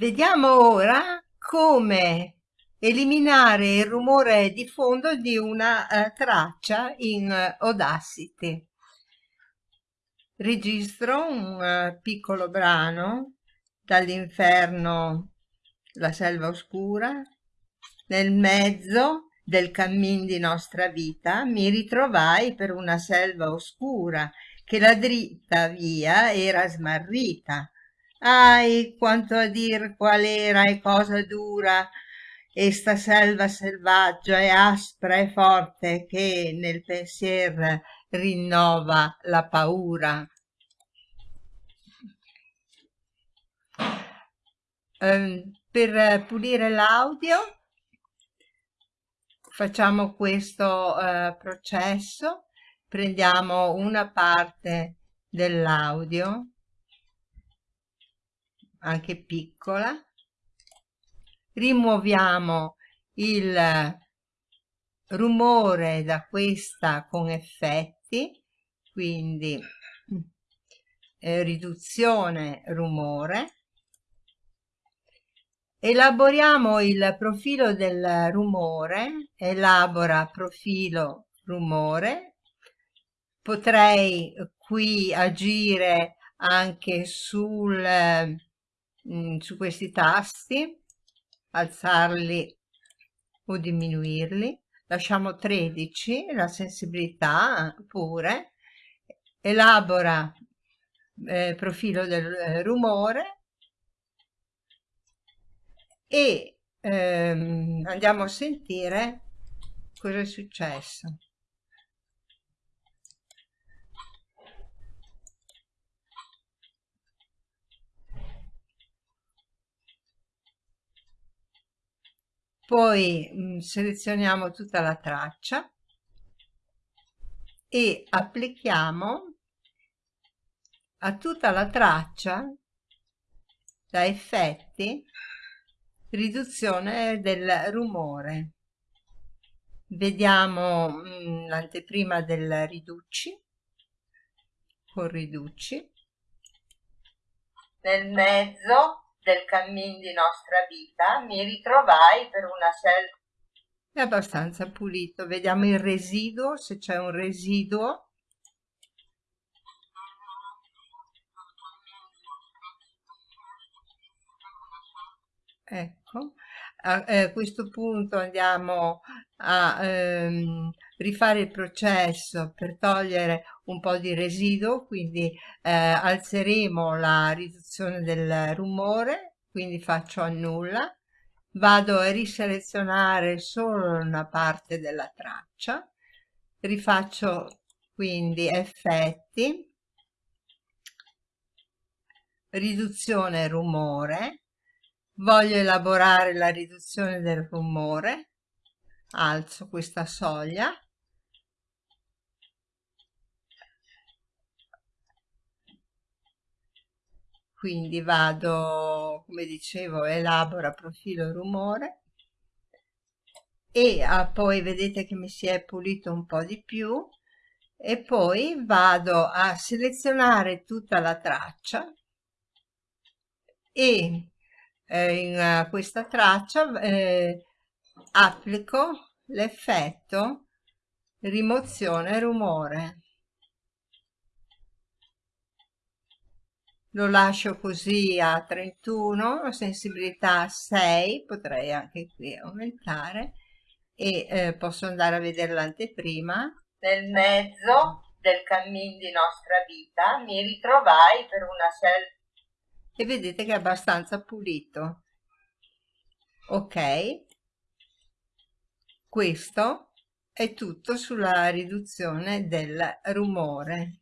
Vediamo ora come eliminare il rumore di fondo di una uh, traccia in uh, Audacity. Registro un uh, piccolo brano dall'inferno La selva oscura. Nel mezzo del cammin di nostra vita mi ritrovai per una selva oscura che la dritta via era smarrita Ahi, quanto a dir qual era e cosa dura. Esta selva selvaggia e aspra e forte che nel pensier rinnova la paura. Um, per pulire l'audio facciamo questo uh, processo, prendiamo una parte dell'audio anche piccola. Rimuoviamo il rumore da questa con effetti quindi eh, riduzione rumore. Elaboriamo il profilo del rumore elabora profilo rumore. Potrei qui agire anche sul mm, su questi tasti alzarli o diminuirli. Lasciamo 13 la sensibilità pure. Elabora eh, profilo del eh, rumore. E ehm, andiamo a sentire cosa è successo poi mh, mm, selezioniamo tutta la traccia e applichiamo a tutta la traccia da effetti riduzione del rumore. Vediamo mm, l'anteprima del riduci con riduci. Nel mezzo del cammin di nostra vita mi ritrovai per una selva è abbastanza pulito. Vediamo il residuo se c'è un residuo. Ecco a eh, questo punto andiamo a ehm, rifare il processo per togliere un po' di residuo quindi eh, alzeremo la riduzione del rumore quindi faccio annulla vado a riselezionare solo una parte della traccia. Rifaccio quindi effetti. Riduzione rumore voglio elaborare la riduzione del rumore. Alzo questa soglia. Quindi vado come dicevo elabora profilo rumore. E ah, poi vedete che mi si è pulito un po' di più. E poi vado a selezionare tutta la traccia. E eh, in uh, questa traccia eh, applico l'effetto rimozione rumore. Lo lascio così a 31 sensibilità 6 potrei anche qui aumentare e eh, posso andare a vedere l'anteprima. Nel mezzo del cammin di nostra vita mi ritrovai per una selva e vedete che è abbastanza pulito. Ok. Questo è tutto sulla riduzione del rumore